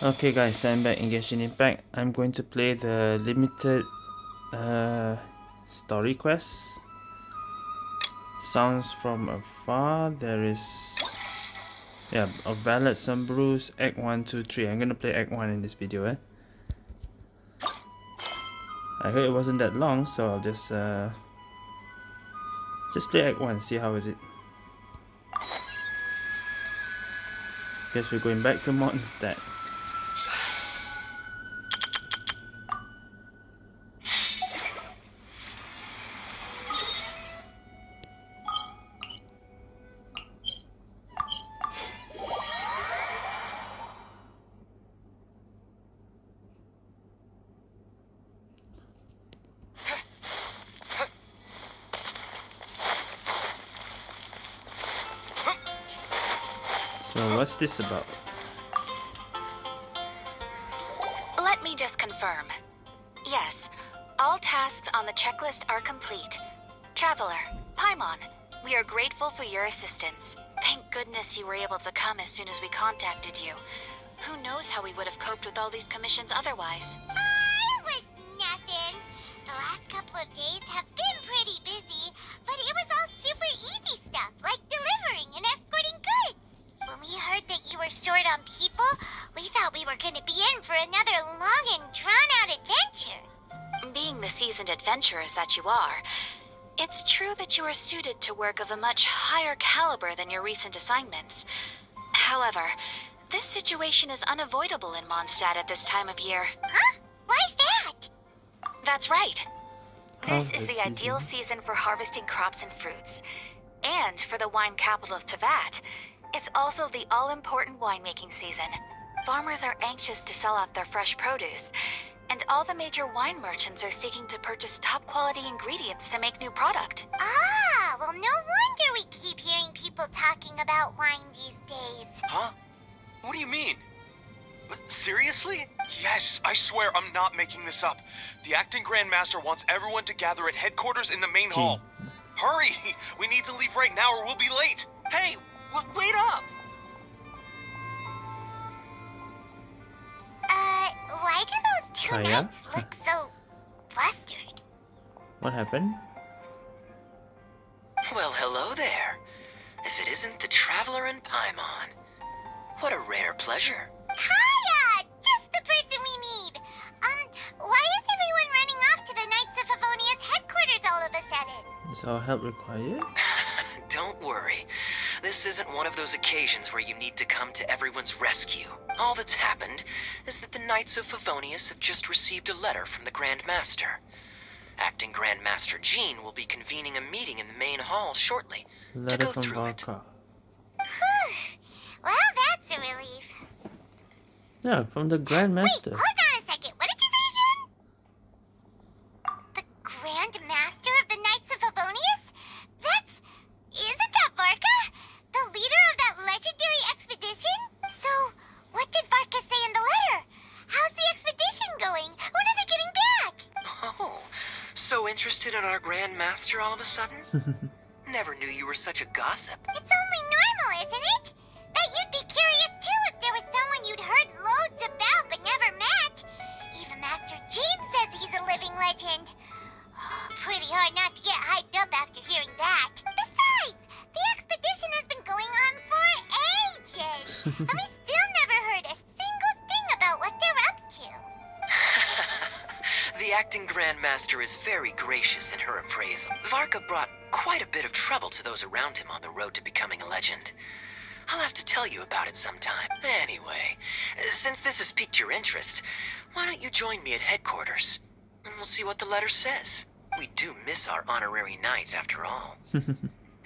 Okay guys, I'm back in Genshin Impact. I'm going to play the limited uh, story quest. Sounds from afar. There is yeah, a ballad, some Sunbrews Act 1, 2, 3. I'm gonna play Act 1 in this video eh. I heard it wasn't that long, so I'll just uh, just play Act 1, see how is it. Guess we're going back to Mondstadt. This about? Let me just confirm. Yes, all tasks on the checklist are complete. Traveler, Paimon, we are grateful for your assistance. Thank goodness you were able to come as soon as we contacted you. Who knows how we would have coped with all these commissions otherwise? Were short on people, we thought we were gonna be in for another long and drawn-out adventure. Being the seasoned adventurers that you are, it's true that you are suited to work of a much higher caliber than your recent assignments. However, this situation is unavoidable in Mondstadt at this time of year. Huh? Why's that? That's right. This is Harvest the ideal season for harvesting crops and fruits. And for the wine capital of Teyvat, it's also the all-important winemaking season. Farmers are anxious to sell off their fresh produce, and all the major wine merchants are seeking to purchase top-quality ingredients to make new product. Ah, well, no wonder we keep hearing people talking about wine these days. Huh? What do you mean? Seriously? Yes, I swear I'm not making this up. The acting Grandmaster wants everyone to gather at headquarters in the main Gee. hall. Hurry! We need to leave right now or we'll be late. Hey, w- wait up! Uh, why do those two Kaeya? knights look so flustered? What happened? Well, hello there. If it isn't the Traveler and Paimon. What a rare pleasure. Kaeya! Just the person we need! Um, why is everyone running off to the Knights of Favonius's headquarters all of a sudden? Is our help required? Don't worry. This isn't one of those occasions where you need to come to everyone's rescue. All that's happened is that the Knights of Favonius have just received a letter from the Grand Master. Acting Grand Master Jean will be convening a meeting in the main hall shortly Letter go from through it. Varka. Whew. Well, that's a relief. Yeah, from the Grandmaster. Wait, interested in our Grand Master all of a sudden? Never knew you were such a gossip. It's only normal, isn't it? Bet you'd be curious too if there was someone you'd heard loads about but never met. Even Master Jean says he's a living legend. Oh, pretty hard not to get hyped up after hearing that. Besides, the expedition has been going on for ages. acting Grand Master is very gracious in her appraisal. Varka brought quite a bit of trouble to those around him on the road to becoming a legend. I'll have to tell you about it sometime. Anyway, since this has piqued your interest, why don't you join me at headquarters? And we'll see what the letter says. We do miss our honorary knight, after all.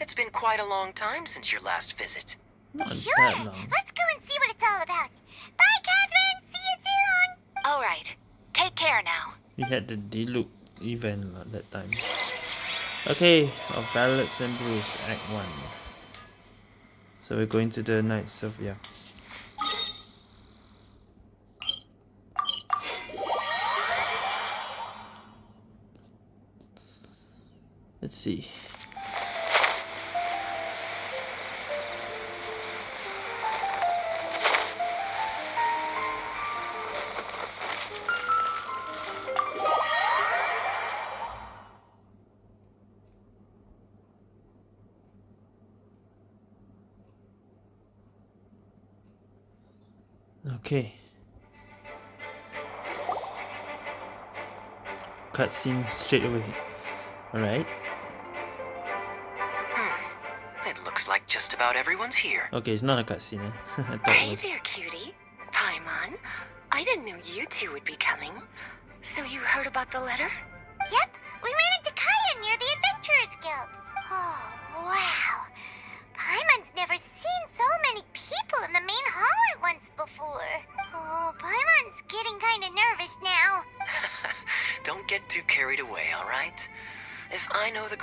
It's been quite a long time since your last visit. Not Sure, let's go and see what it's all about. Bye, Catherine. See you soon. All right. Take care now. We had the Diluc event lah that time. Okay, of Ballads and Brews, Act 1. So we're going to the Knights of, yeah. Let's see. Okay. Cutscene straight away. Alright. Hmm. It looks like just about everyone's here. Okay, it's not a cutscene. Eh? I thought it Hey there, cutie. Paimon. I didn't know you two would be coming. So you heard about the letter? Yep,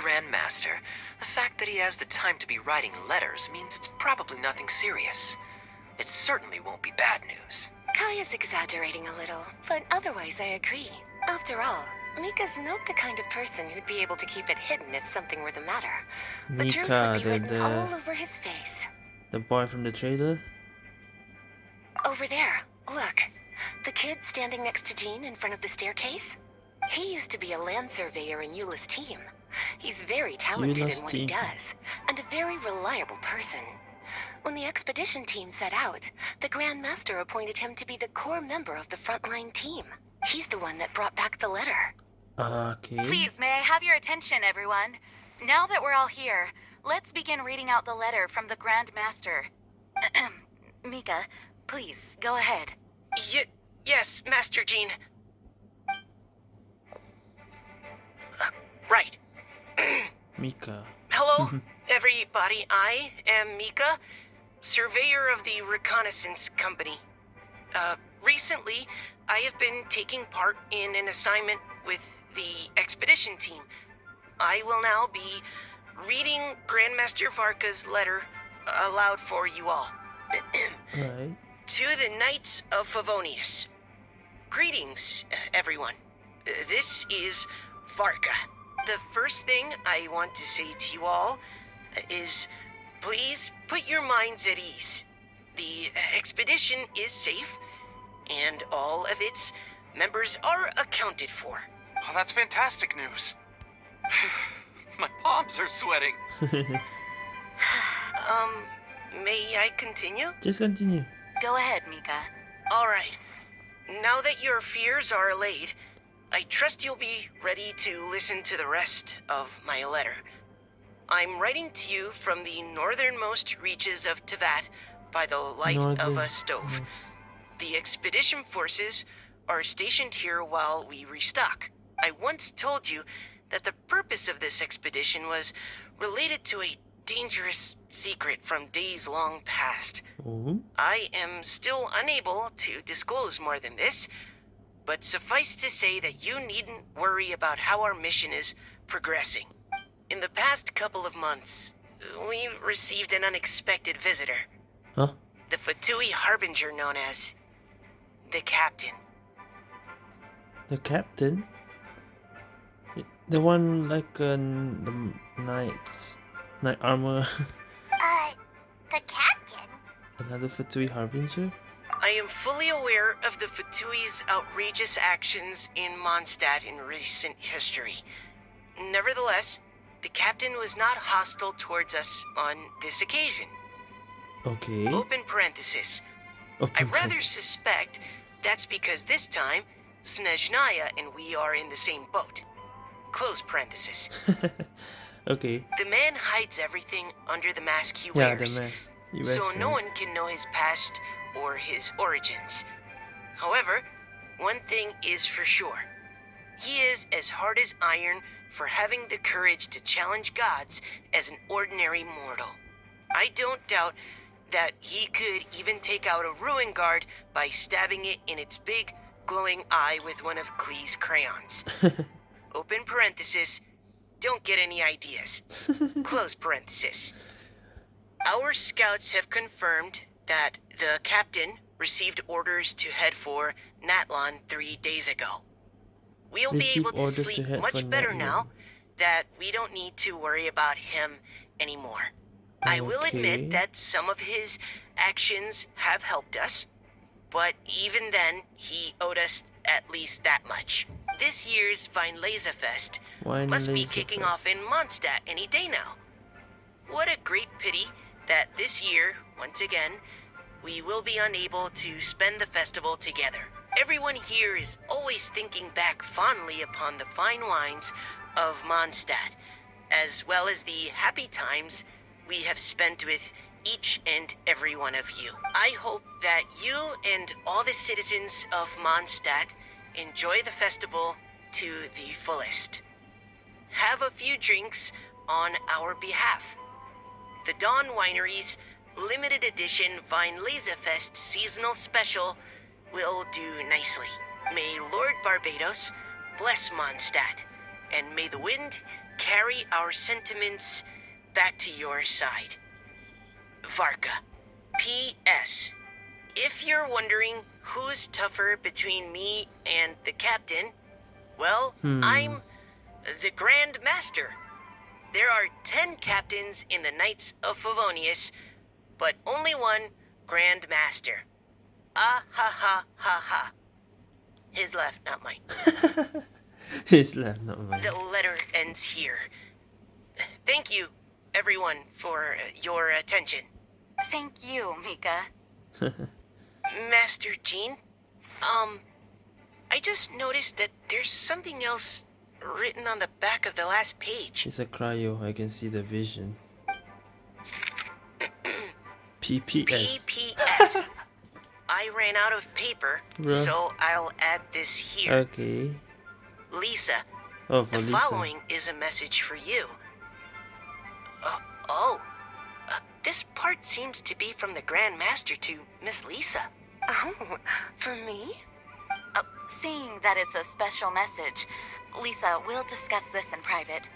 Grand Master, the fact that he has the time to be writing letters means it's probably nothing serious. It certainly won't be bad news. Kaeya's exaggerating a little, but otherwise I agree. After all, Mika's not the kind of person who'd be able to keep it hidden if something were the matter. The truth Mika, would be the, written all over his face. the boy from the trailer. Over there, look. The kid standing next to Jean in front of the staircase? He used to be a land surveyor in Eula's team. He's very talented in what he does, and a very reliable person. When the expedition team set out, the Grand Master appointed him to be the core member of the frontline team. He's the one that brought back the letter. Okay. Please, may I have your attention, everyone? Now that we're all here, let's begin reading out the letter from the Grand Master. Mika, please, go ahead. Y- yes, Master Jean. Uh, right. Mika. Hello, everybody. I am Mika, surveyor of the reconnaissance company. Uh, recently, I have been taking part in an assignment with the expedition team. I will now be reading Grandmaster Varka's letter aloud for you all. Right. To the Knights of Favonius. Greetings, uh, everyone. Uh, This is Varka. The first thing I want to say to you all is please put your minds at ease. The uh, expedition is safe, and all of its members are accounted for. Oh, that's fantastic news. My palms are sweating. Um, may I continue? Just continue. Go ahead, Mika. All right. Now that your fears are allayed, I trust you'll be ready to listen to the rest of my letter. I'm writing to you from the northernmost reaches of Teyvat by the light of a stove. yes. The expedition forces are stationed here while we restock. I once told you that the purpose of this expedition was related to a dangerous secret from days long past. Oh. I am still unable to disclose more than this, but suffice to say that you needn't worry about how our mission is progressing. In the past couple of months, we've received an unexpected visitor. Huh? The Fatui Harbinger known as the Captain. The captain? The one like uh, the knights, knight armor. Uh, the captain? Another Fatui Harbinger? I am fully aware of the Fatui's outrageous actions in Mondstadt in recent history. Nevertheless, the captain was not hostile towards us on this occasion. Okay. Open parenthesis. I rather suspect that's because this time, Snezhnaya and we are in the same boat. Close parenthesis. okay. The man hides everything under the mask he Yeah, the wears. mask. So no one can know his past or his origins. However, one thing is for sure. He is as hard as iron for having the courage to challenge gods as an ordinary mortal. I don't doubt that he could even take out a ruin guard by stabbing it in its big, glowing eye with one of Klee's crayons. Open parenthesis, don't get any ideas. Close parenthesis. Our scouts have confirmed that the captain received orders to head for Natlan three days ago. We'll be able to orders to sleep much better now that we don't need to worry about him anymore. I will admit that some of his actions have helped us, but even then, he owed us at least that much. This year's Weinlesefest Wine must be kicking first. off in Mondstadt any day now. What a great pity that this year, once again, we will be unable to spend the festival together. Everyone here is always thinking back fondly upon the fine wines of Mondstadt, as well as the happy times we have spent with each and every one of you. I hope that you and all the citizens of Mondstadt enjoy the festival to the fullest. Have a few drinks on our behalf. The Dawn Winery's limited edition Weinlesefest seasonal special will do nicely. May Lord Barbatos bless Mondstadt, and may the wind carry our sentiments back to your side. Varka. P.S. If you're wondering who's tougher between me and the captain, well, Hmm. I'm the Grand Master. There are ten captains in the Knights of Favonius, but only one Grand Master. Ah ha ha ha ha. His left, not mine. His left, not mine. The letter ends here. Thank you, everyone, for uh, your attention. Thank you, Mika. Master Jean, um, I just noticed that there's something else written on the back of the last page. it's a cryo. I can see the vision. PPS. PPS. I ran out of paper, Bruh. so I'll add this here. Okay. Lisa, Oh, for the Lisa. following is a message for you. Uh, oh, uh, this part seems to be from the Grand Master to Miss Lisa. Oh, for me? Uh, seeing that it's a special message, Lisa, we'll discuss this in private.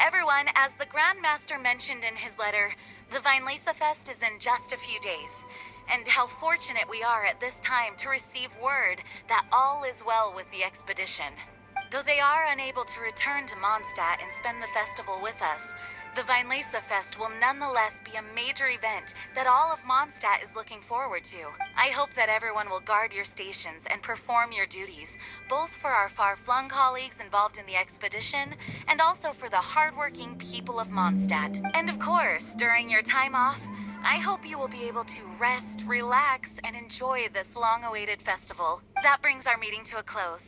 Everyone, as the Grand Master mentioned in his letter, the Weinlesefest is in just a few days. And how fortunate we are at this time to receive word that all is well with the expedition. Though they are unable to return to Mondstadt and spend the festival with us, the Weinlesefest will nonetheless be a major event that all of Mondstadt is looking forward to. I hope that everyone will guard your stations and perform your duties, both for our far-flung colleagues involved in the expedition and also for the hardworking people of Mondstadt. And of course, during your time off, I hope you will be able to rest, relax, and enjoy this long-awaited festival. That brings our meeting to a close.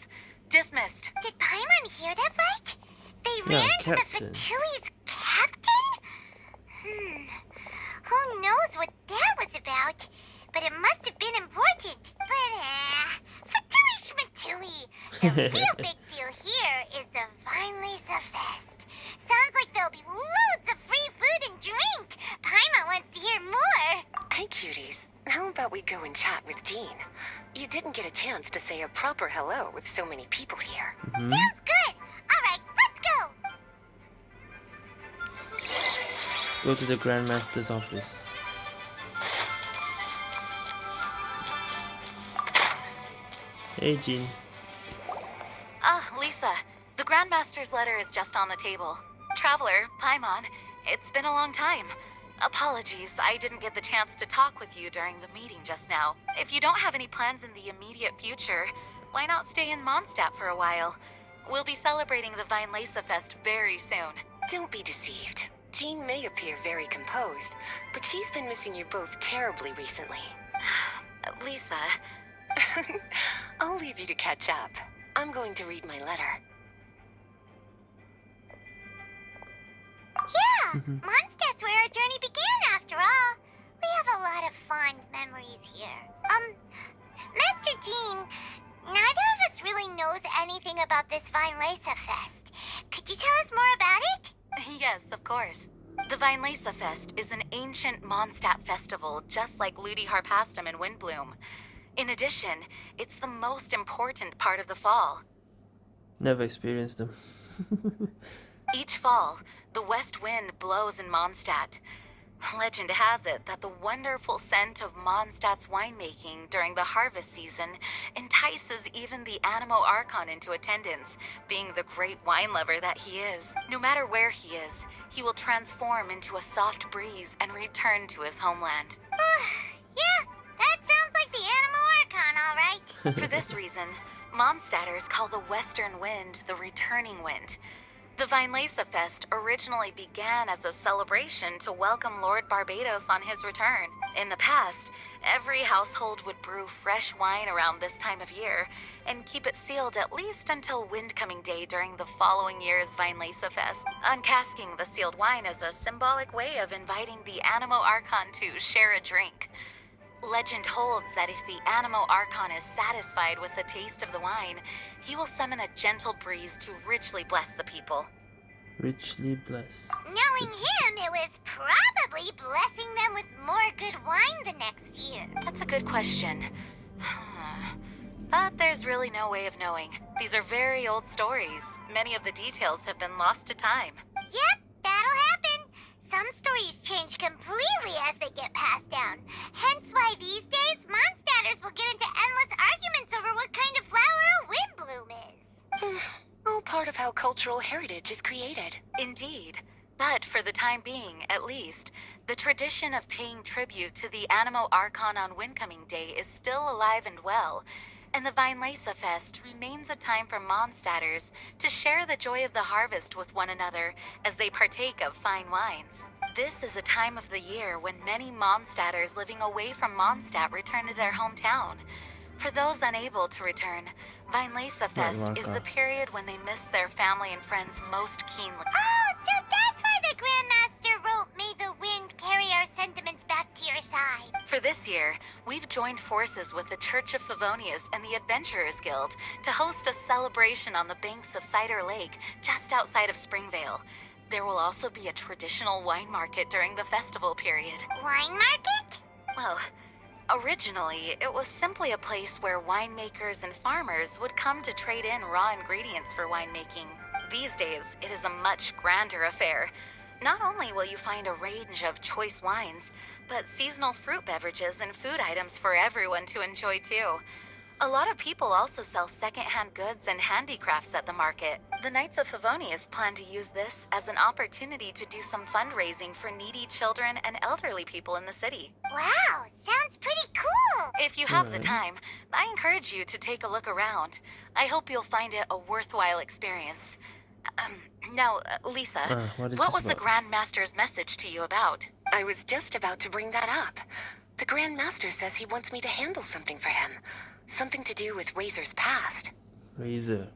Dismissed. Did Paimon hear that right? They Yeah, ran into captain. the Fatui's captain? Hmm. Who knows what that was about? But it must have been important. But, uh, Fatui Schmatui. The real big deal here is the Weinlesa Fest. Sounds like there'll be loads of free food and drink. Paimon wants to hear more. Hey, cuties. How about we go and chat with Jean? You didn't get a chance to say a proper hello with so many people here. Mhm. Sounds good. All right, let's go. Go to the Grandmaster's office. Hey, Jean. Ah, Lisa. The Grandmaster's letter is just on the table. Traveler, Paimon, it's been a long time. Apologies, I didn't get the chance to talk with you during the meeting just now. If you don't have any plans in the immediate future, why not stay in Mondstadt for a while? We'll be celebrating the Weinlesefest very soon. Don't be deceived. Jean may appear very composed, but she's been missing you both terribly recently. Lisa, I'll leave you to catch up. I'm going to read my letter. Yeah, Mhm. Mondstadt's where our journey began after all. We have a lot of fond memories here. Um, Master Jean, neither of us really knows anything about this Weinlesefest. Could you tell us more about it? Yes, of course. The Weinlesefest is an ancient Mondstadt festival, just like Ludi Harpastum and Windbloom. In addition, it's the most important part of the fall. Never experienced them. Each fall, the west wind blows in Mondstadt. Legend has it that the wonderful scent of Mondstadt's winemaking during the harvest season entices even the Anemo Archon into attendance, being the great wine lover that he is. No matter where he is, he will transform into a soft breeze and return to his homeland. yeah, that sounds like the Anemo Archon, all right. For this reason, Mondstadters call the western wind the returning wind. The Weinlesefest originally began as a celebration to welcome Lord Barbatos on his return. In the past, every household would brew fresh wine around this time of year and keep it sealed at least until Windcoming Day during the following year's Weinlesefest. Uncasking the sealed wine is a symbolic way of inviting the Anemo Archon to share a drink. Legend holds that if the Anemo Archon is satisfied with the taste of the wine, he will summon a gentle breeze to richly bless the people. Richly blessed. Knowing him, it was probably blessing them with more good wine the next year. That's a good question. but there's really no way of knowing. These are very old stories. Many of the details have been lost to time. Yep, that'll happen. Some stories change completely as they get passed down. Hence why these days, Mondstadters will get into endless arguments over what kind of flower a windbloom is. All part of how cultural heritage is created. Indeed. But for the time being, at least, the tradition of paying tribute to the Anemo Archon on Windcoming Day is still alive and well, and the Weinlesefest remains a time for Mondstadters to share the joy of the harvest with one another as they partake of fine wines. This is a time of the year when many Mondstadters living away from Mondstadt return to their hometown. For those unable to return, Weinlesefest is the period when they miss their family and friends most keenly. Oh, so that's why the Grandmaster wrote, May the wind carry our sentiments back to your side. For this year, we've joined forces with the Church of Favonius and the Adventurers Guild to host a celebration on the banks of Cider Lake, just outside of Springvale. There will also be a traditional wine market during the festival period. Wine market? Well, originally, it was simply a place where winemakers and farmers would come to trade in raw ingredients for winemaking. These days, it is a much grander affair. Not only will you find a range of choice wines, but seasonal fruit beverages and food items for everyone to enjoy too. A lot of people also sell secondhand goods and handicrafts at the market. The Knights of Favonius plan to use this as an opportunity to do some fundraising for needy children and elderly people in the city. Wow, sounds pretty cool. If you have the time, I encourage you to take a look around. I hope you'll find it a worthwhile experience. Um, now, uh, Lisa, Uh, what is what this was the about? Grand Master's message to you about? I was just about to bring that up. The Grand Master says he wants me to handle something for him. Something to do with Razor's past. Razor.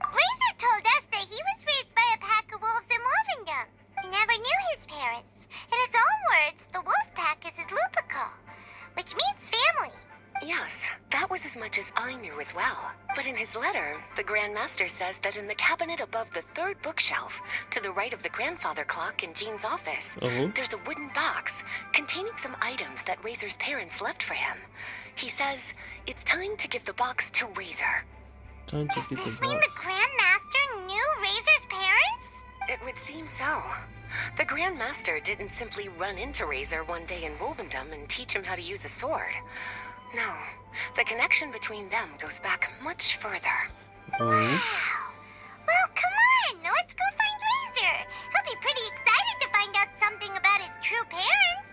Razor told us that he was raised by a pack of wolves in Wolvendom. He never knew his parents. In his own words, the wolf pack is his lupical, which means family. Yes, that was as much as I knew as well. But in his letter, the Grand Master says that in the cabinet above the third bookshelf, to the right of the grandfather clock in Jean's office, Oh, there's a wooden box containing some items that Razor's parents left for him. He says it's time to give the box to Razor. time to Does get this the mean box. the Grandmaster knew Razor's parents? It would seem so. The Grand Master didn't simply run into Razor one day in Wolvendom and teach him how to use a sword. No, the connection between them goes back much further. Oh, Wow. Well, come on, let's go find Razor. He'll be pretty excited to find out something about his true parents.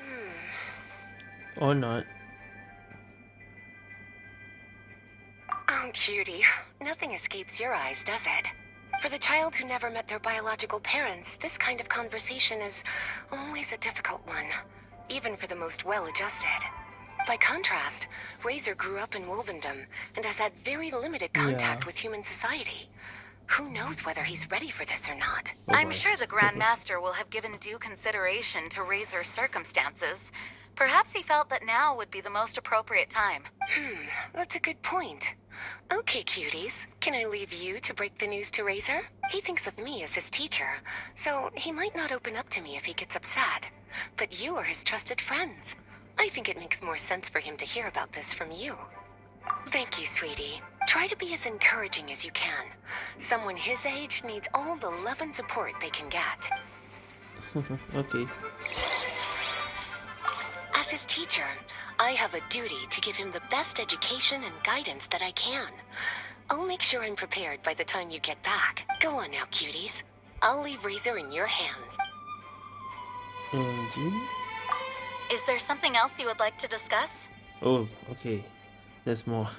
Hmm. or not. Oh, cutie. Nothing escapes your eyes, does it? For the child who never met their biological parents, this kind of conversation is always a difficult one, even for the most well-adjusted. By contrast, Razor grew up in Wolvendom and has had very limited contact Yeah. with human society. Who knows whether he's ready for this or not? Oh I'm sure the Grand Master will have given due consideration to Razor's circumstances. Perhaps he felt that now would be the most appropriate time. Hmm, that's a good point. Okay, cuties. Can I leave you to break the news to Razor? He thinks of me as his teacher, so he might not open up to me if he gets upset. But you are his trusted friends. I think it makes more sense for him to hear about this from you. Thank you, sweetie. Try to be as encouraging as you can. Someone his age needs all the love and support they can get. okay. As his teacher, I have a duty to give him the best education and guidance that I can. I'll make sure I'm prepared by the time you get back. Go on now, cuties. I'll leave Razor in your hands. And Jean? Is there something else you would like to discuss? Oh, okay. There's more.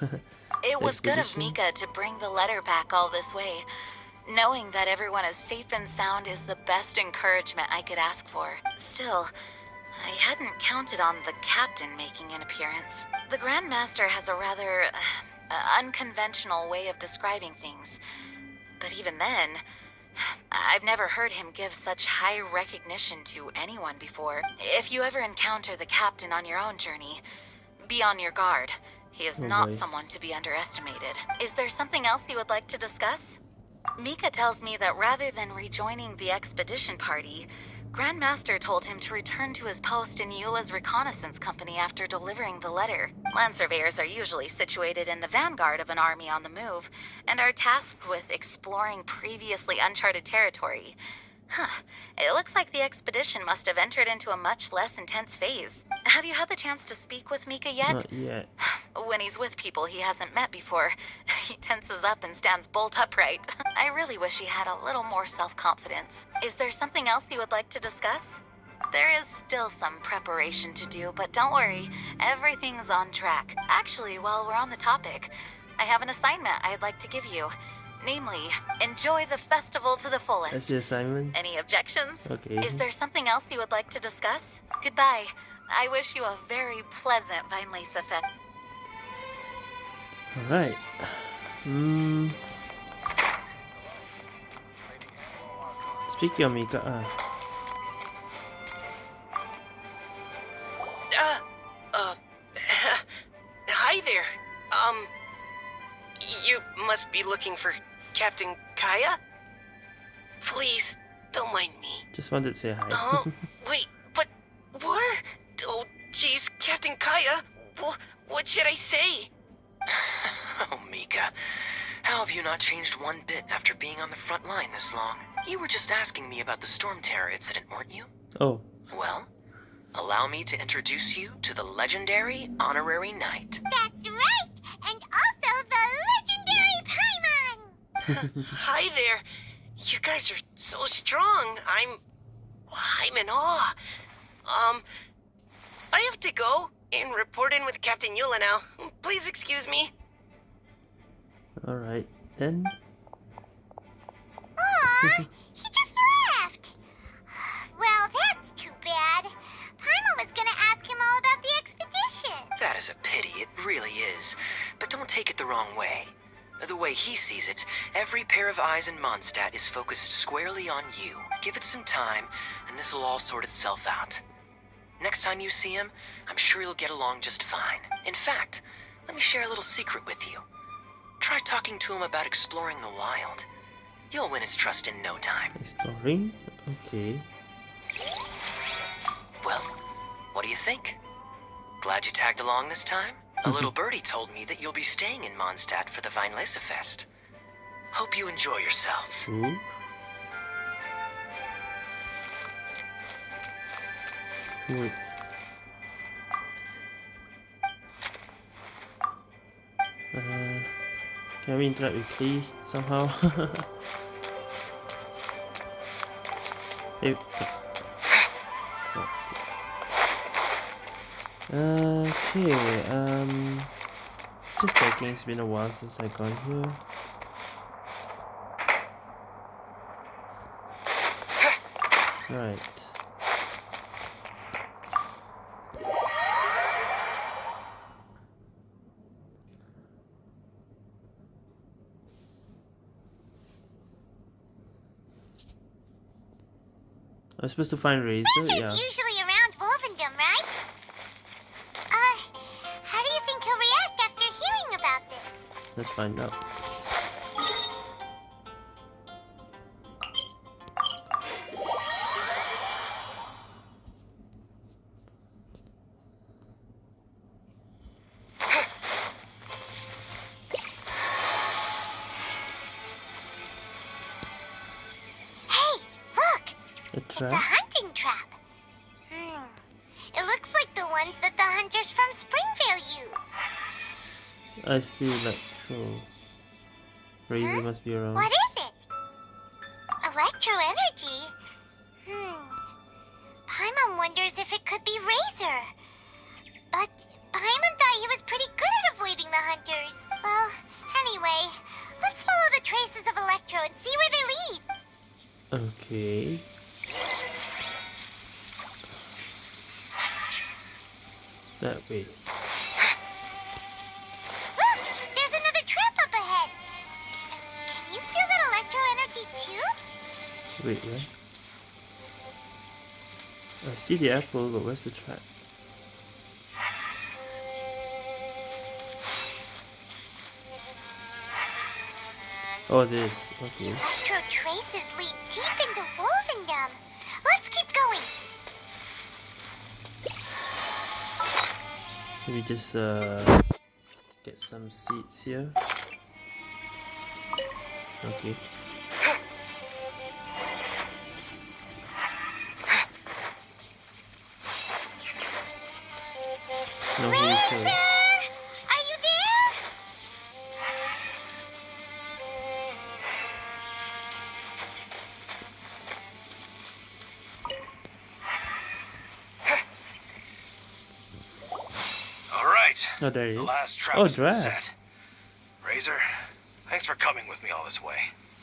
It was good of Mika to bring the letter back all this way. Knowing that everyone is safe and sound is the best encouragement I could ask for. Still, I hadn't counted on the captain making an appearance. The Grand Master has a rather uh, unconventional way of describing things. But even then, I've never heard him give such high recognition to anyone before. If you ever encounter the captain on your own journey, be on your guard. He is not mm-hmm. someone to be underestimated. Is there something else you would like to discuss? Mika tells me that rather than rejoining the expedition party, Grandmaster told him to return to his post in Eula's reconnaissance company after delivering the letter. Land surveyors are usually situated in the vanguard of an army on the move and are tasked with exploring previously uncharted territory. Huh. It looks like the expedition must have entered into a much less intense phase. Have you had the chance to speak with Mika yet? Not yet. When he's with people he hasn't met before, he tenses up and stands bolt upright. I really wish he had a little more self confidence. Is there something else you would like to discuss? There is still some preparation to do, but don't worry, everything's on track. Actually, while we're on the topic, I have an assignment I'd like to give you. Namely, enjoy the festival to the fullest. That's the assignment. Any objections? Okay. Is there something else you would like to discuss? Goodbye. I wish you a very pleasant Weinlesefest. Alright. Hmm. Speaking of Mika, Uh, must be looking for Captain Kaeya? Please, don't mind me. just wanted to say hi. Oh, wait, but what? Oh, jeez, Captain Kaeya, wh- what should I say? oh, Mika, how have you not changed one bit after being on the front line this long? You were just asking me about the Storm Terror incident, weren't you? oh, Well, allow me to introduce you to the legendary Honorary Knight. That's right! And also the legendary Paimon! Hi there. You guys are so strong. I'm I'm in awe. Um I have to go and report in with Captain Eula now. Please excuse me. alright then. Aw, he just left! Well, that's too bad. Paimon was gonna ask him all about the expedition. That is a pity, it really is. But don't take it the wrong way. The way he sees it, every pair of eyes in Mondstadt is focused squarely on you. Give it some time, and this will all sort itself out. Next time you see him, I'm sure you'll get along just fine. In fact, let me share a little secret with you. Try talking to him about exploring the wild. You'll win his trust in no time. Exploring? Okay. Well, what do you think? Glad you tagged along this time? A little birdie told me that you'll be staying in Mondstadt for the Weinlesefest. Hope you enjoy yourselves. Cool. Wait. Uh, can we interact with Klee somehow? hey. Okay, um, just checking. It's been a while since I gone here. Right. I'm supposed to find Razor, yeah. usually around Let's find out. Hey, look! It's a hunting trap. Hmm. It looks like the ones that the hunters from Springvale use. I see, like, throw. Razor must be around. What is see the apple, but where's the trap? Oh, this. Okay. Electro traces lead deep into Wolvendom. Let's keep going. Maybe just uh get some seeds here. Okay. Right. Oh, there he The is. last trap Oh, has been Draff. set. Razor, thanks for coming with me all this way.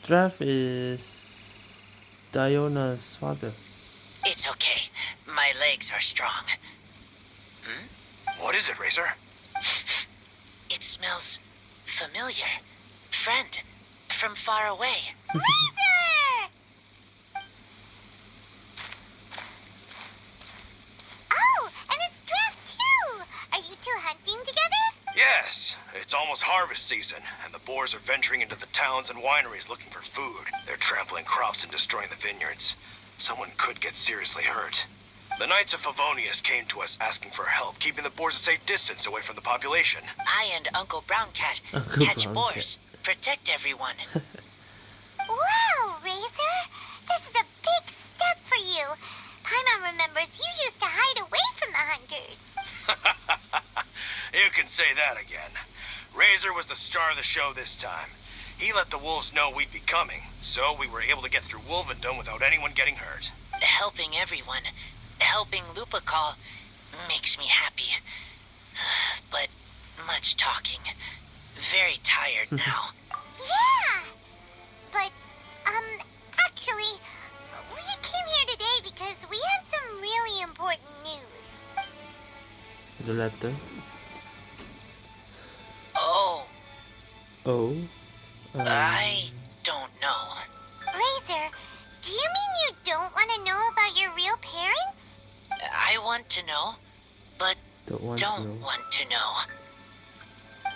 Draff is Diona's father. It's okay. My legs are strong. Hmm? What is it, Razor? It smells familiar. Friend, from far away. Razor! Oh, and it's Draff too. Are you two hunting together? Yes, it's almost harvest season, and the boars are venturing into the towns and wineries looking for food. They're trampling crops and destroying the vineyards. Someone could get seriously hurt. The Knights of Favonius came to us asking for help, keeping the boars a safe distance away from the population. I and Uncle Brown Cat Uncle catch Brown boars, protect everyone. Wow, Razor! This is a big step for you. Paimon remembers you used to hide away from the hunters. you can say that again. Razor was the star of the show this time. He let the wolves know we'd be coming, so we were able to get through Wolvendom without anyone getting hurt. helping everyone, helping Lupical makes me happy. But much talking. Very tired now. Yeah! But, um, actually, we came here today because we have some really important news. The letter. Oh. Um, I don't know. Razor, do you mean you don't want to know about your real parents? I want to know, but don't want don't to know. want to know.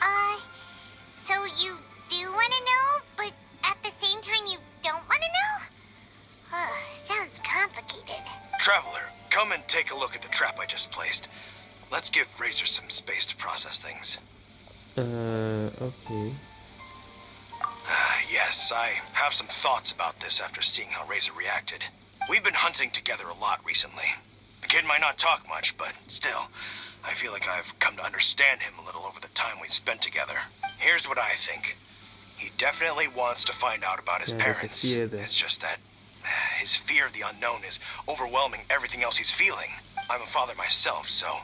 Uh, so you do want to know, but at the same time you don't want to know? Uh, sounds complicated. Traveler, come and take a look at the trap I just placed. Let's give Razor some space to process things. Uh, okay. Yes, I have some thoughts about this after seeing how Razor reacted. We've been hunting together a lot recently. The kid might not talk much, but still, I feel like I've come to understand him a little over the time we've spent together. Here's what I think. He definitely wants to find out about his Yeah, parents. It's just that his fear of the unknown is overwhelming everything else he's feeling. I'm a father myself, so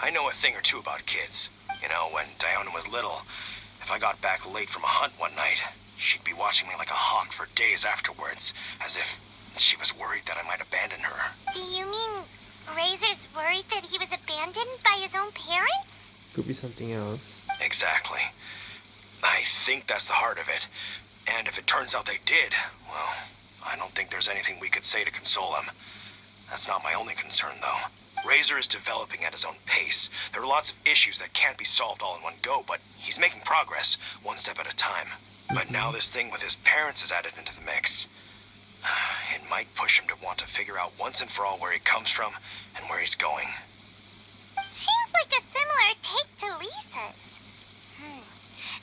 I know a thing or two about kids. You know, when Diona was little, if I got back late from a hunt one night, she'd be watching me like a hawk for days afterwards, as if she was worried that I might abandon her. Do you mean Razor's worried that he was abandoned by his own parents? Could be something else. Exactly. I think that's the heart of it. And if it turns out they did, well, I don't think there's anything we could say to console him. That's not my only concern, though. Razor is developing at his own pace. There are lots of issues that can't be solved all in one go, but he's making progress, one step at a time. But now this thing with his parents is added into the mix. It might push him to want to figure out once and for all where he comes from and where he's going. Seems like a similar take to Lisa's. Hmm.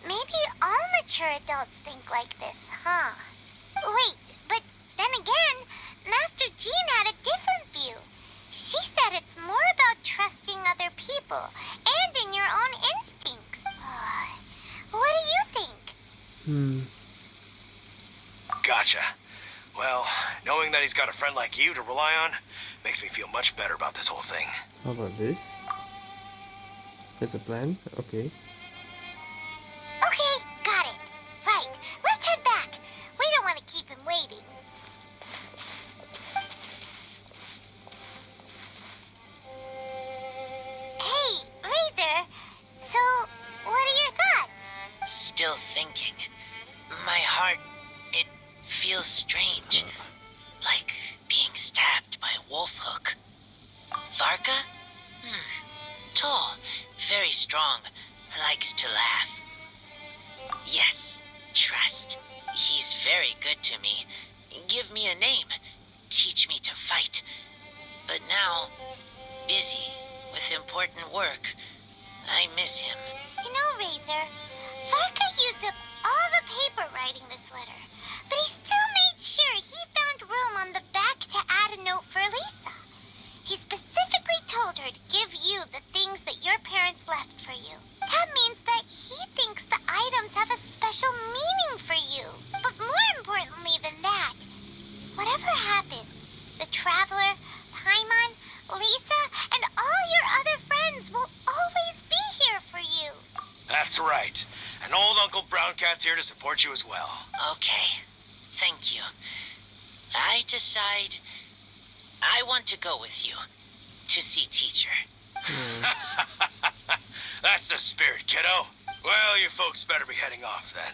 Maybe all mature adults think like this, huh? Wait, but then again, Master Jean had a different view. She said it's more about trusting other people and in your own instincts. what do you think? Hmm. Gotcha. Well, knowing that he's got a friend like you to rely on makes me feel much better about this whole thing. How about this? There's a plan? Okay. Okay, got it. Right, let's head back. We don't want to keep him waiting. Hey, Razor, so what are your thoughts? Still thinking feels strange. Like being stabbed by a Wolfhook. Varka? Hmm. Tall, very strong, likes to laugh. Yes, trust. He's very good to me. Give me a name. Teach me to fight. But now, busy with important work. I miss him. You know, Razor, Varka used up all the paper writing this letter, but he still made sure he found room on the back to add a note for Lisa. He specifically told her to give you the things that your parents left for you. That means that he thinks the items have a special meaning for you. But more importantly than that, whatever happens, the Traveler, Paimon, Lisa, and all your other friends will always be here for you. That's right. And old Uncle Brown Cat's here to support you as well. Okay. Thank you. I decide I want to go with you to see teacher. That's the spirit, kiddo. Well, you folks better be heading off then.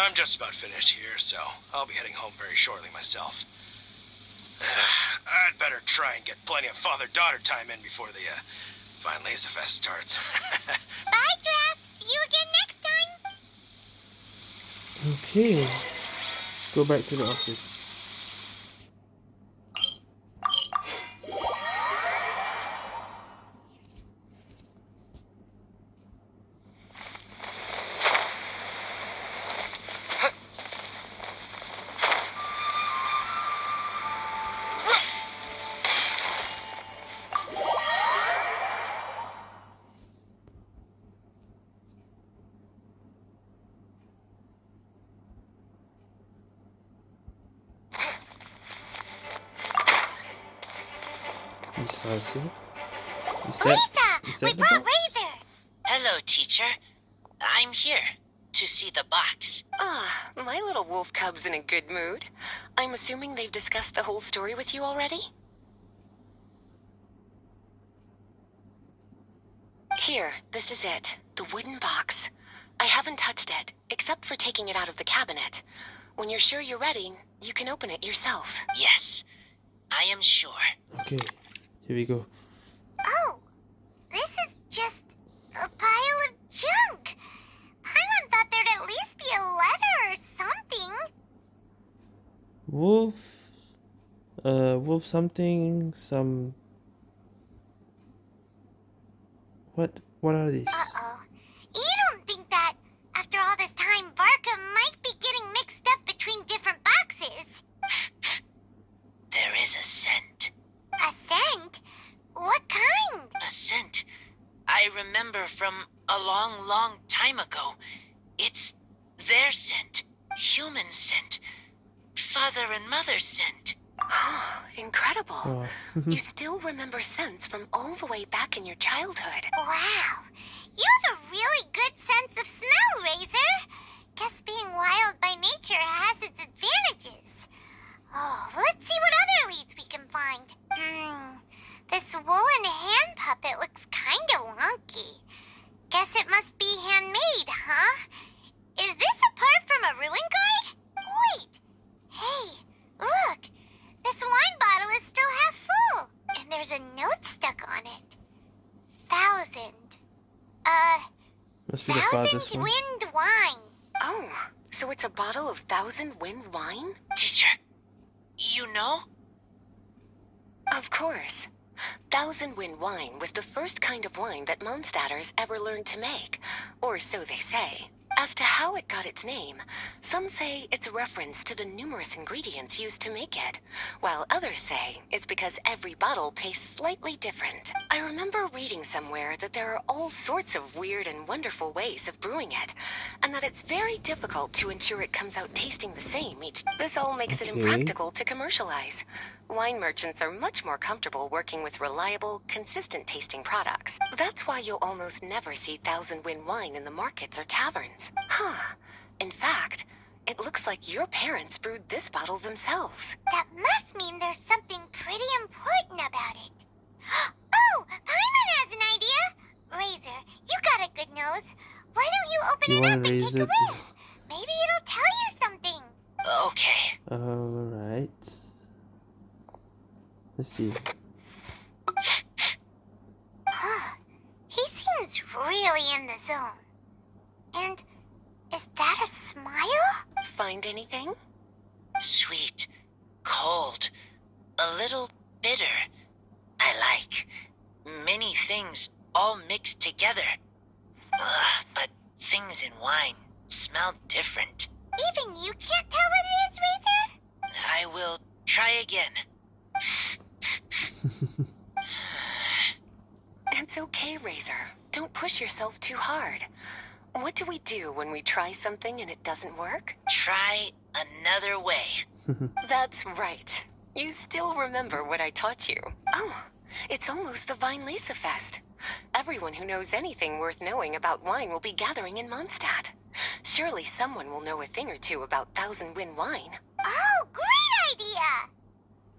I'm just about finished here, so I'll be heading home very shortly myself. I'd better try and get plenty of father-daughter time in before the uh, Weinlesefest starts. Bye, Draff. See you again next time. Okay. Go back to the office. Decisive. Is that, Lisa, is we that the brought box? Razor. Hello, teacher. I'm here to see the box. Ah, my little wolf cub's in a good mood. I'm assuming they've discussed the whole story with you already? Here, this is it. The wooden box. I haven't touched it, except for taking it out of the cabinet. When you're sure you're ready, you can open it yourself. Yes, I am sure. Okay. Here we go. Oh, this is just a pile of junk. Paimon thought there'd at least be a letter or something. Wolf. Uh, wolf something. Some. What? What are these? Uh-oh. You don't think that, after all this time, Varka might be getting mixed up between different boxes? There is a scent. A scent? What kind? A scent I remember from a long, long time ago. It's their scent. Human scent. Father and mother scent. Oh, Incredible. Oh. you still remember scents from all the way back in your childhood. Wow. You have a really good sense of smell, Razor. Guess being wild by nature has its advantages. Oh, let's see what other leads we can find. Hmm. This woolen hand puppet looks kind of wonky. Guess it must be handmade, huh? Is this a part from a ruin guard? Wait. Hey, look. This wine bottle is still half full. And there's a note stuck on it. Thousand. Uh, Must be the farthest thousand one. wind wine. Oh, so it's a bottle of Thousand Wind wine? Teacher, you know? Of course. Thousand Wind wine was the first kind of wine that Mondstadters ever learned to make, or so they say. As to how it got its name, some say it's a reference to the numerous ingredients used to make it, while others say it's because every bottle tastes slightly different. I remember reading somewhere that there are all sorts of weird and wonderful ways of brewing it, and that it's very difficult to ensure it comes out tasting the same each. This all makes it impractical to commercialize. Wine merchants are much more comfortable working with reliable, consistent tasting products. That's why you'll almost never see Thousand Wind wine in the markets or taverns. Huh. In fact, it looks like your parents brewed this bottle themselves. That must mean there's something pretty important about it. Oh, Paimon has an idea. Razor, you got a good nose. Why don't you open You it up and raise take a whiff? Maybe it'll tell you something. Okay. Oh, Alright. Let's see. he seems really in the zone. And is that a smile? Find anything? Sweet, cold, a little bitter. I like many things all mixed together. Ugh, but things in wine smell different. Even you can't tell what it is, Razor? I will try again. It's okay, Razor. Don't push yourself too hard. What do we do when we try something and it doesn't work? Try another way. That's right. You still remember what I taught you. Oh, it's almost the Weinlesefest. Everyone who knows anything worth knowing about wine will be gathering in Mondstadt. Surely someone will know a thing or two about Thousand Wind wine. Oh, great idea!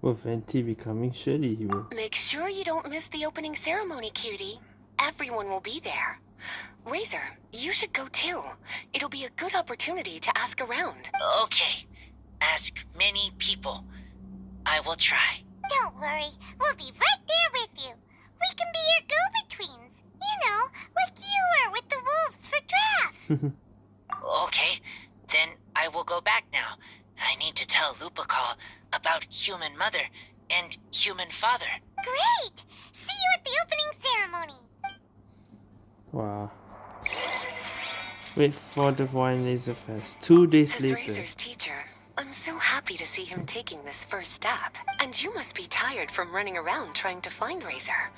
Will Venti be coming? Surely he will. Make sure you don't miss the opening ceremony, cutie. Everyone will be there. Razor, you should go too. It'll be a good opportunity to ask around. Okay. Ask many people. I will try. Don't worry, we'll be right there with you. We can be your go-betweens. You know, like you were with the wolves for Draff. Okay, then I will go back now. I need to tell Lupical about human mother and human father. Great! See you at the opening ceremony. wow. Wait for the Weinlesefest. Two days As later. Razor's teacher, I'm so happy to see him taking this first step. And you must be tired from running around trying to find Razor.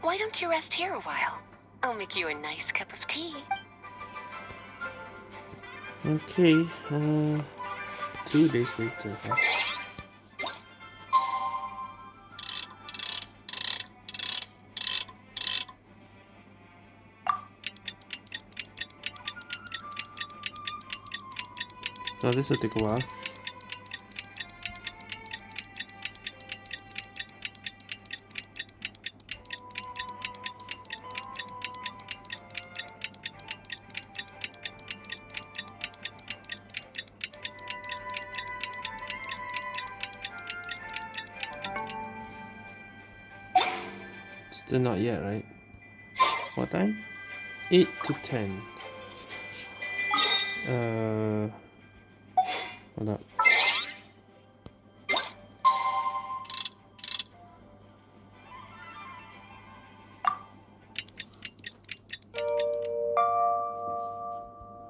Why don't you rest here a while? I'll make you a nice cup of tea. Okay, uh, two days later. Oh, this will take a while. Still not yet, right? What time? 8 to 10. Uh, hold up.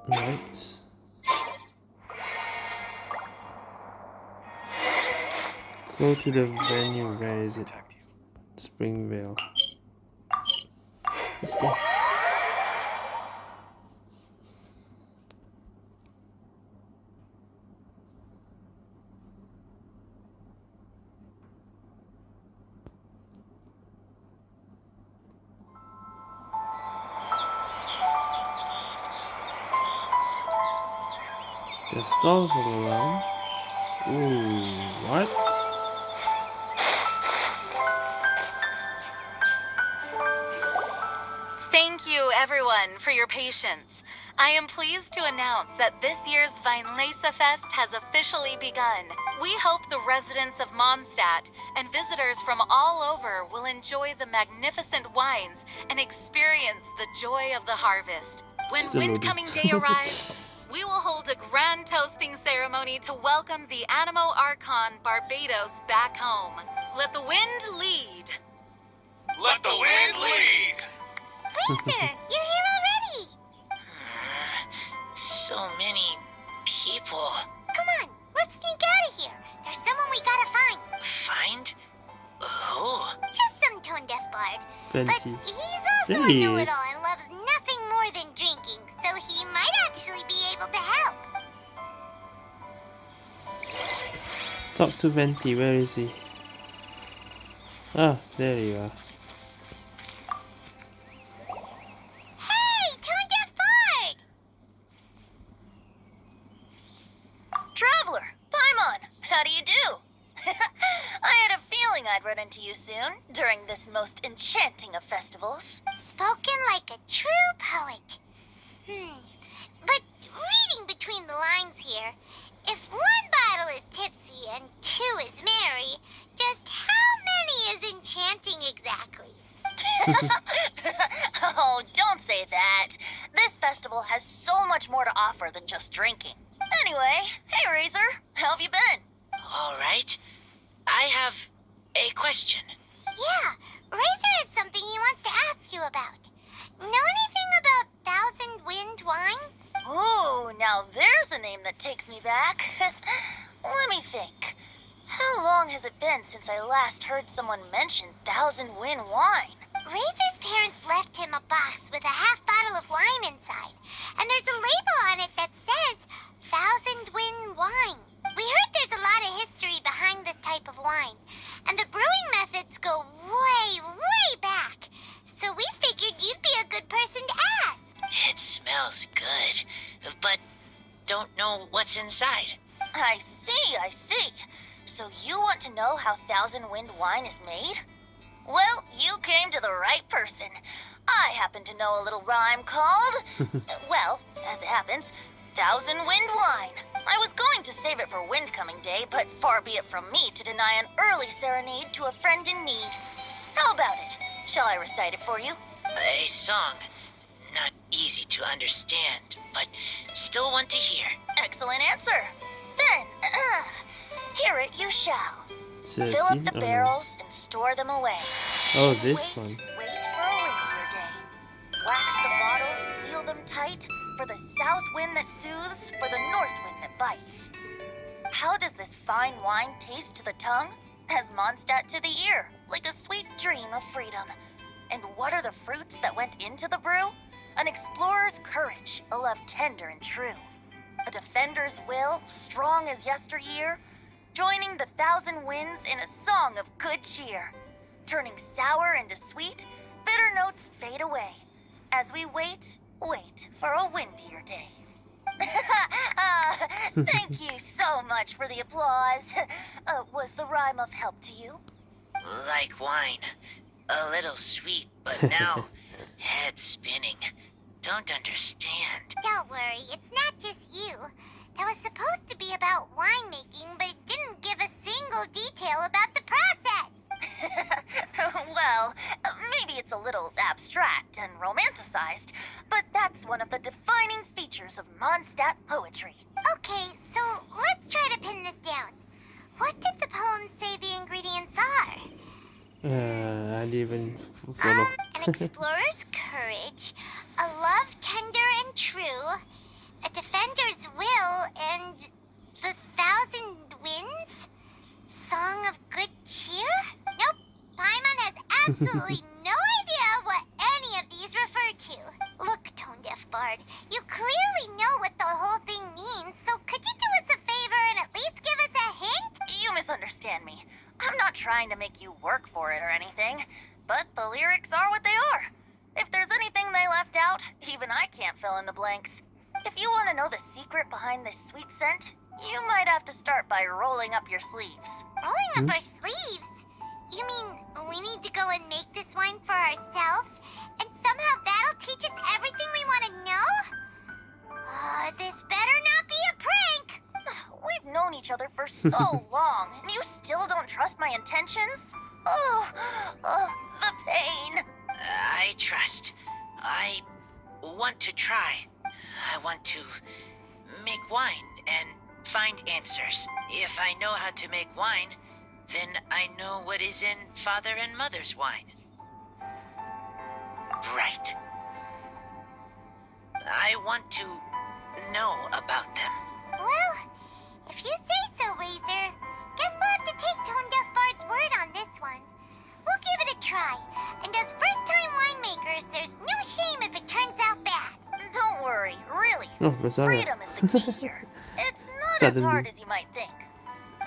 Right. Go to the venue. Where is it? Springvale. Let's go. Stalls all around. Ooh, what? Thank you, everyone, for your patience. I am pleased to announce that this year's Weinlesefest has officially begun. We hope the residents of Mondstadt and visitors from all over will enjoy the magnificent wines and experience the joy of the harvest. When Still loading. Windcoming Day arrives, we will hold a grand toasting ceremony to welcome the Anemo Archon Barbatos back home. Let the wind lead. Let the wind lead! Razor, you're here already. So many people. Come on, let's sneak out of here. There's someone we gotta find. Find? Who? Just some tone deaf bard. But Venti. he's also There a know-it-all and loves nothing more than drinking, so he might actually be able to help. Talk to Venti. Where is he? Ah, there you are. I see. So you want to know how Thousand Wind wine is made? Well, you came to the right person. I happen to know a little rhyme called, well, as it happens, Thousand Wind wine. I was going to save it for Windcoming Day, but far be it from me to deny an early serenade to a friend in need. How about it? Shall I recite it for you? A song. Not easy to understand, but still one to hear. Excellent answer. Then, uh, hear it you shall. Is it a Fill up the Oh, barrels and store them away. Oh, this wait, one. Wait for a windier day. Wax the bottles, seal them tight, for the south wind that soothes, for the north wind that bites. How does this fine wine taste to the tongue? As Mondstadt to the ear, like a sweet dream of freedom. And what are the fruits that went into the brew? An explorer's courage, a love tender and true. A defender's will, strong as yesteryear, joining the thousand winds in a song of good cheer. Turning sour into sweet, bitter notes fade away. As we wait, wait for a windier day. Ah, thank you so much for the applause. Uh, was the rhyme of help to you? Like wine. A little sweet, but now head spinning. Don't understand. Don't worry, it's not just you. That was supposed to be about winemaking, but it didn't give a single detail about the process. well, maybe it's a little abstract and romanticized, but that's one of the defining features of Mondstadt poetry. Okay, so let's try to pin this down. What did the poem say the ingredients are? Uh, I didn't even f- follow. Um, an explorer's courage, a love tender and true, a defender's will, and the thousand winds? Song of good cheer? Nope. Paimon has absolutely no idea what any of these refer to. Look, Tone Deaf Bard, you clearly know what the whole thing means, so could you do us a favor and at least give us a hint? You misunderstand me. I'm not trying to make you work for it or anything, but the lyrics are what they are. If there's anything they left out, even I can't fill in the blanks. If you want to know the secret behind this sweet scent, you might have to start by rolling up your sleeves. Rolling up our sleeves? You mean we need to go and make this wine for ourselves? And somehow that'll teach us everything we want to know? Uh, this better not be a prank! We've known each other for so long, and you still don't trust my intentions? Oh, oh, the pain. I trust. I want to try. I want to make wine and find answers. If I know how to make wine, then I know what is in father and mother's wine. Right. I want to know about them. Well, if you say so, Razor, guess we'll have to take Tone Deaf Bard's word on this one. We'll give it a try, and as first-time winemakers, there's no shame if it turns out bad. Don't worry, really. Oh, Rosara. Freedom is the key here. It's not as hard as you might think.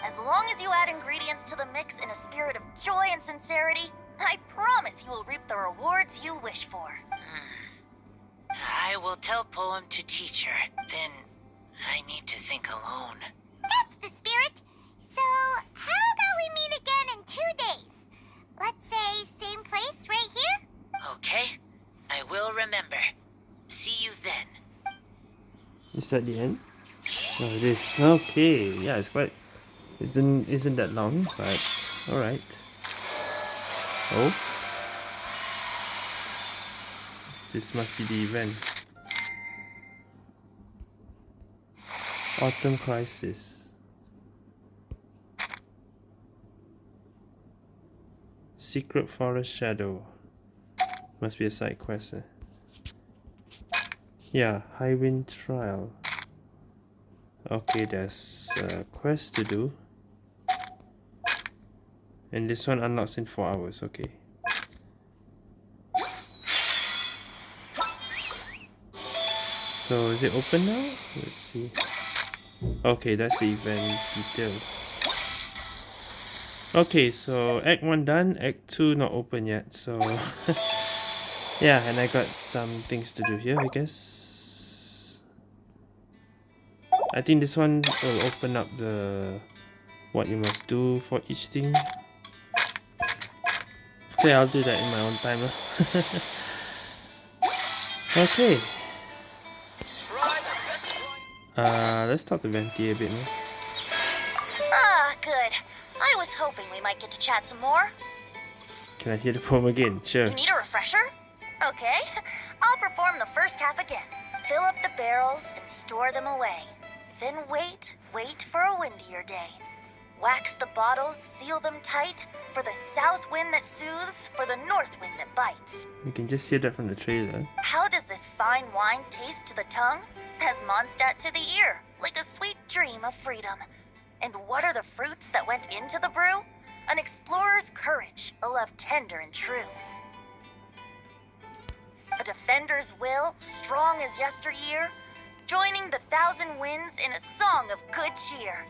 As long as you add ingredients to the mix in a spirit of joy and sincerity, I promise you will reap the rewards you wish for. Hmm. I will tell poem to teacher. Then I need to think alone. That's the spirit. So, how about we meet again in two days? Let's say same place right here? Okay? I will remember. See you then. Is that the end? Oh, it is. Okay. Yeah, it's quite... Isn't, isn't that long, but... Alright. Oh. This must be the event. Autumn Crisis. Secret Forest Shadow. Must be a side quest. Eh? Yeah, Highwind Trial. Okay, there's a quest to do. And this one unlocks in 4 hours, okay. So is it open now? Let's see. Okay, that's the event details. Okay, so Act 1 done, Act 2 not open yet, so... yeah, and I got some things to do here, I guess. I think this one will open up the... what you must do for each thing. So yeah, I'll do that in my own time. okay. Uh, let's talk to Venti a bit more. Ah, good. I was hoping we might get to chat some more. Can I hear the poem again? Sure. You need a refresher? Okay. I'll perform the first half again. Fill up the barrels and store them away. Then wait, wait for a windier day. Wax the bottles, seal them tight, for the south wind that soothes, for the north wind that bites. You can just see that from the trailer. How does this fine wine taste to the tongue? As Mondstadt to the ear, like a sweet dream of freedom. And what are the fruits that went into the brew? An explorer's courage, a love tender and true. A defender's will, strong as yesteryear, joining the thousand winds in a song of good cheer,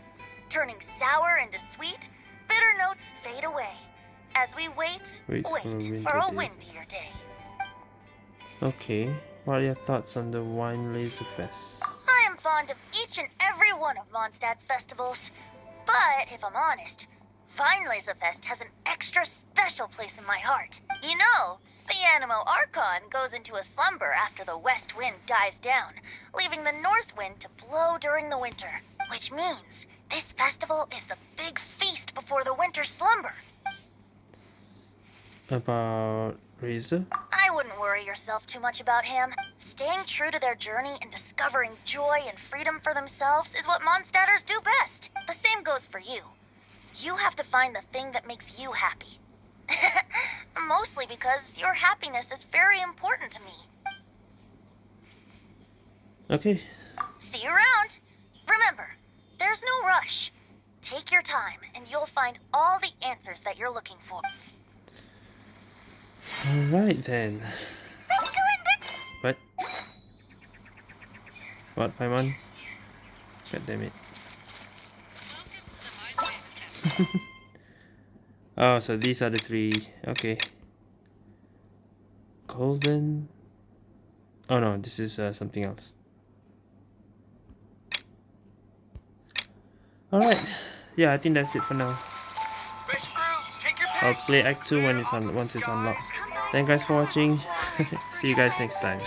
turning sour into sweet, bitter notes fade away. As we wait, Wait wait, for a for a windier day. windier day. Okay. What are your thoughts on the Wine Laser Fest? Fond of each and every one of Mondstadt's festivals. But if I'm honest, Fest has an extra special place in my heart. You know, the Anemo Archon goes into a slumber after the west wind dies down, leaving the north wind to blow during the winter. Which means this festival is the big feast before the winter slumber. About Razor? I wouldn't worry yourself too much about him. Staying true to their journey and discovering joy and freedom for themselves is what Mondstadters do best. The same goes for you. You have to find the thing that makes you happy. Mostly because your happiness is very important to me. Okay. See you around. Remember, there's no rush. Take your time, and you'll find all the answers that you're looking for. Alright then. Let's go and What? Paimon? God damn it. oh, so these are the three. Okay. Golden. Oh no, this is uh, something else. Alright. Yeah, I think that's it for now. Fish fruit, take your I'll play Act 2 when it's on once it's unlocked. Thank you guys for watching. See you guys next time.